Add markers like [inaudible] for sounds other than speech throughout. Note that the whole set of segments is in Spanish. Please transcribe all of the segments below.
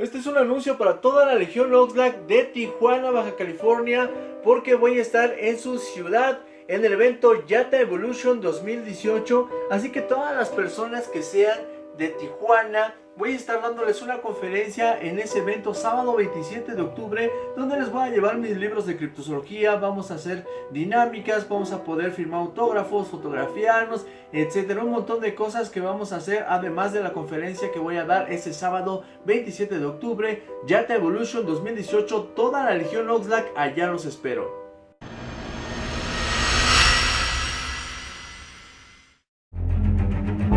Este es un anuncio para toda la Legión Oxlack de Tijuana, Baja California, porque voy a estar en su ciudad en el evento Yata Evolution 2018. Así que todas las personas que sean de Tijuana, voy a estar dándoles una conferencia en ese evento sábado 27 de octubre donde les voy a llevar mis libros de criptozoología, vamos a hacer dinámicas, vamos a poder firmar autógrafos, fotografiarnos, etcétera, un montón de cosas que vamos a hacer además de la conferencia que voy a dar ese sábado 27 de octubre, Yata Evolution 2018, toda la Legión Oxlack, allá los espero.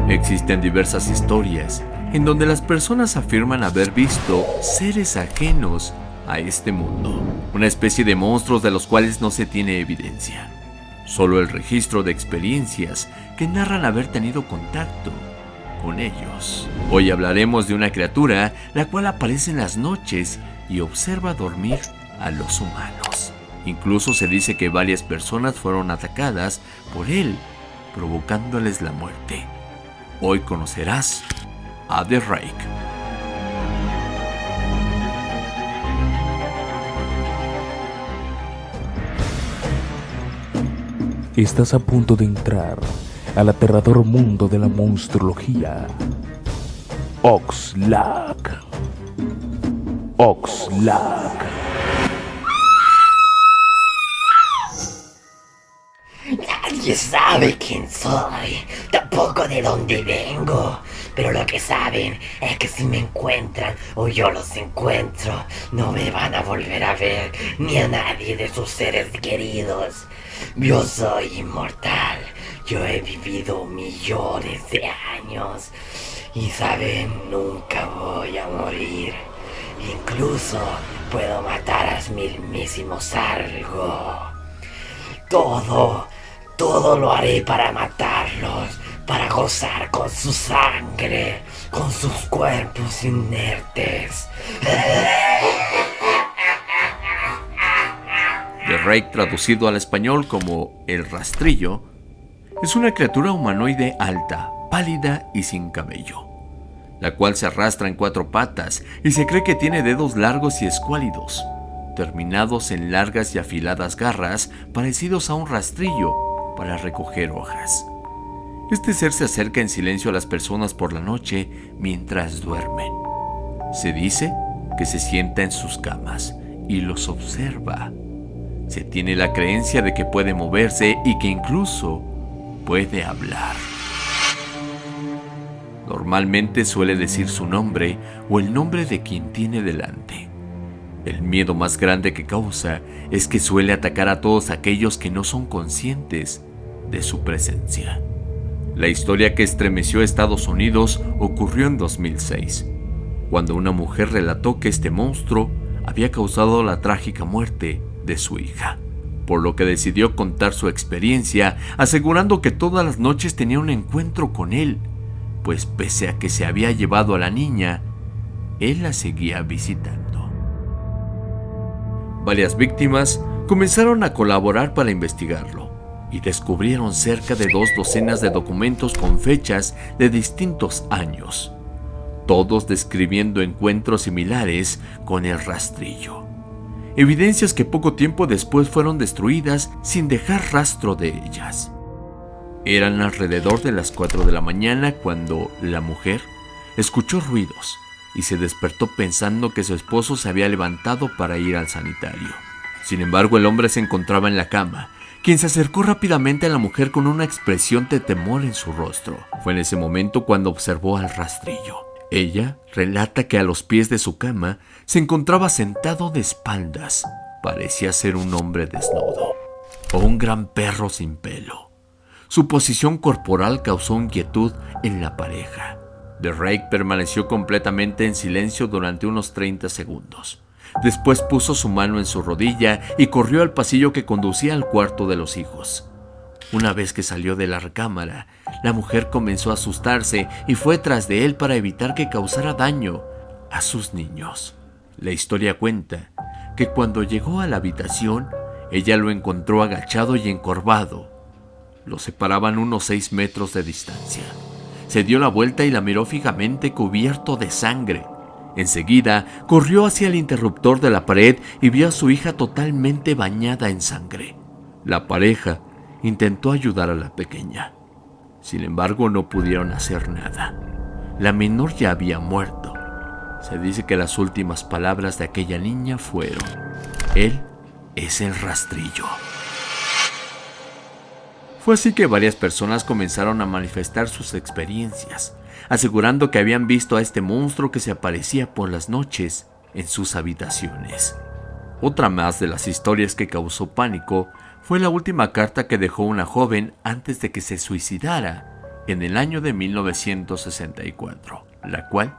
Existen diversas historias en donde las personas afirman haber visto seres ajenos a este mundo, una especie de monstruos de los cuales no se tiene evidencia, solo el registro de experiencias que narran haber tenido contacto con ellos. Hoy hablaremos de una criatura la cual aparece en las noches y observa dormir a los humanos. Incluso se dice que varias personas fueron atacadas por él, provocándoles la muerte. Hoy conocerás a The Rake. Estás a punto de entrar al aterrador mundo de la monstruología. Oxlack. Oxlack. Nadie sabe quién soy, tampoco de dónde vengo. Pero lo que saben es que si me encuentran o yo los encuentro, no me van a volver a ver ni a nadie de sus seres queridos. Yo soy inmortal. Yo he vivido millones de años. Y saben, nunca voy a morir. Incluso puedo matar a mismísimos algo. Todo, todo lo haré para matarlos para gozar con su sangre, con sus cuerpos inertes. The Rake, traducido al español como el rastrillo, es una criatura humanoide alta, pálida y sin cabello, la cual se arrastra en cuatro patas y se cree que tiene dedos largos y escuálidos, terminados en largas y afiladas garras parecidos a un rastrillo para recoger hojas. Este ser se acerca en silencio a las personas por la noche mientras duermen. Se dice que se sienta en sus camas y los observa. Se tiene la creencia de que puede moverse y que incluso puede hablar. Normalmente suele decir su nombre o el nombre de quien tiene delante. El miedo más grande que causa es que suele atacar a todos aquellos que no son conscientes de su presencia. La historia que estremeció a Estados Unidos ocurrió en 2006, cuando una mujer relató que este monstruo había causado la trágica muerte de su hija, por lo que decidió contar su experiencia asegurando que todas las noches tenía un encuentro con él, pues pese a que se había llevado a la niña, él la seguía visitando. Varias víctimas comenzaron a colaborar para investigarlo y descubrieron cerca de dos docenas de documentos con fechas de distintos años, todos describiendo encuentros similares con el rastrillo. Evidencias que poco tiempo después fueron destruidas sin dejar rastro de ellas. Eran alrededor de las 4 de la mañana cuando la mujer escuchó ruidos y se despertó pensando que su esposo se había levantado para ir al sanitario. Sin embargo, el hombre se encontraba en la cama quien se acercó rápidamente a la mujer con una expresión de temor en su rostro. Fue en ese momento cuando observó al rastrillo. Ella relata que a los pies de su cama se encontraba sentado de espaldas. Parecía ser un hombre desnudo o un gran perro sin pelo. Su posición corporal causó inquietud en la pareja. The Rake permaneció completamente en silencio durante unos 30 segundos. Después puso su mano en su rodilla y corrió al pasillo que conducía al cuarto de los hijos. Una vez que salió de la recámara, la mujer comenzó a asustarse y fue tras de él para evitar que causara daño a sus niños. La historia cuenta que cuando llegó a la habitación, ella lo encontró agachado y encorvado. Lo separaban unos seis metros de distancia. Se dio la vuelta y la miró fijamente cubierto de sangre Enseguida corrió hacia el interruptor de la pared y vio a su hija totalmente bañada en sangre. La pareja intentó ayudar a la pequeña. Sin embargo, no pudieron hacer nada. La menor ya había muerto. Se dice que las últimas palabras de aquella niña fueron, Él es el rastrillo. Fue así que varias personas comenzaron a manifestar sus experiencias, asegurando que habían visto a este monstruo que se aparecía por las noches en sus habitaciones. Otra más de las historias que causó pánico fue la última carta que dejó una joven antes de que se suicidara en el año de 1964, la cual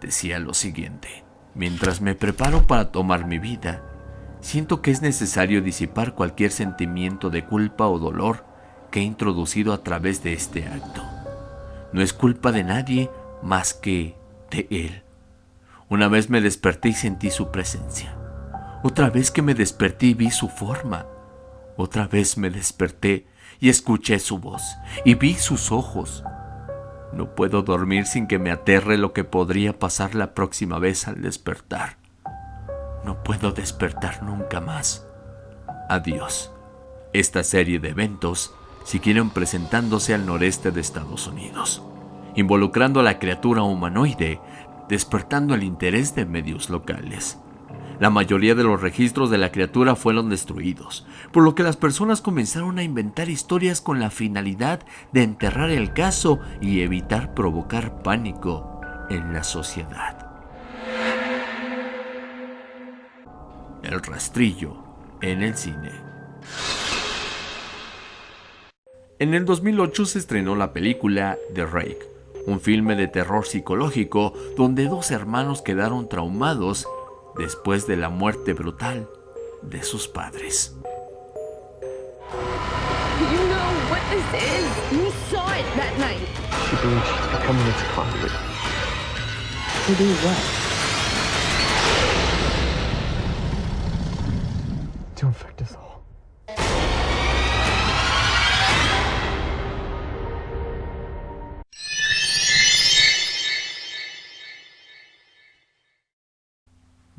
decía lo siguiente. Mientras me preparo para tomar mi vida, siento que es necesario disipar cualquier sentimiento de culpa o dolor que he introducido a través de este acto. No es culpa de nadie más que de él. Una vez me desperté y sentí su presencia. Otra vez que me desperté vi su forma. Otra vez me desperté y escuché su voz y vi sus ojos. No puedo dormir sin que me aterre lo que podría pasar la próxima vez al despertar. No puedo despertar nunca más. Adiós. Esta serie de eventos siguieron presentándose al noreste de Estados Unidos, involucrando a la criatura humanoide, despertando el interés de medios locales. La mayoría de los registros de la criatura fueron destruidos, por lo que las personas comenzaron a inventar historias con la finalidad de enterrar el caso y evitar provocar pánico en la sociedad. El rastrillo en el cine. En el 2008 se estrenó la película The Rake, un filme de terror psicológico donde dos hermanos quedaron traumados después de la muerte brutal de sus padres.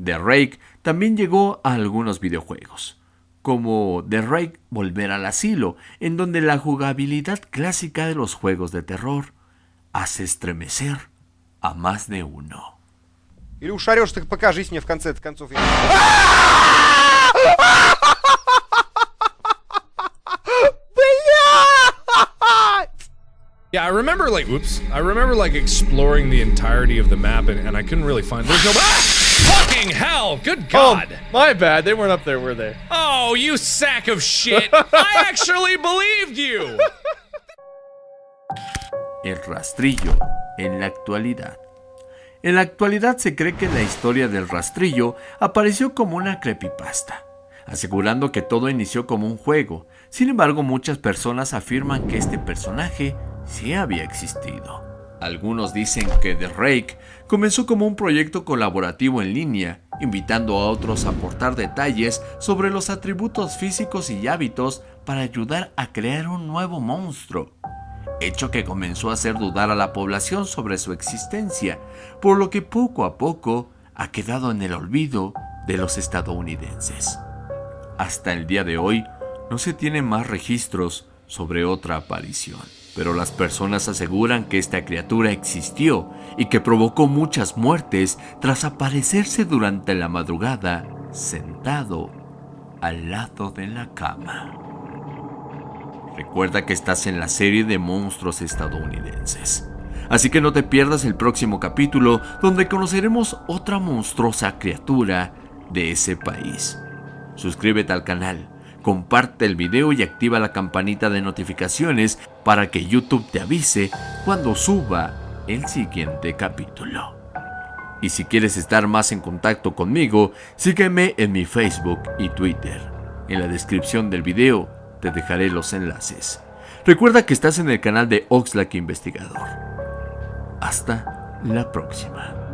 The Rake también llegó a algunos videojuegos, como The Rake Volver al Asilo, en donde la jugabilidad clásica de los juegos de terror hace estremecer a más de uno. Или ушарешь, так покажись мне в конце концов. я- Yeah, I remember like, whoops. I remember like exploring the entirety of the map and, and I couldn't really find. There's no. Ah! Fucking hell! Good God! Oh, my bad. They weren't up there, were they? Oh, you sack of shit! [laughs] I actually believed you. El rastrillo en la actualidad. En la actualidad se cree que la historia del rastrillo apareció como una creepypasta, asegurando que todo inició como un juego. Sin embargo, muchas personas afirman que este personaje sí había existido. Algunos dicen que The Rake comenzó como un proyecto colaborativo en línea, invitando a otros a aportar detalles sobre los atributos físicos y hábitos para ayudar a crear un nuevo monstruo hecho que comenzó a hacer dudar a la población sobre su existencia, por lo que poco a poco ha quedado en el olvido de los estadounidenses. Hasta el día de hoy no se tienen más registros sobre otra aparición, pero las personas aseguran que esta criatura existió y que provocó muchas muertes tras aparecerse durante la madrugada sentado al lado de la cama. Recuerda que estás en la serie de monstruos estadounidenses. Así que no te pierdas el próximo capítulo donde conoceremos otra monstruosa criatura de ese país. Suscríbete al canal, comparte el video y activa la campanita de notificaciones para que YouTube te avise cuando suba el siguiente capítulo. Y si quieres estar más en contacto conmigo, sígueme en mi Facebook y Twitter. En la descripción del video te dejaré los enlaces. Recuerda que estás en el canal de Oxlack Investigador. Hasta la próxima.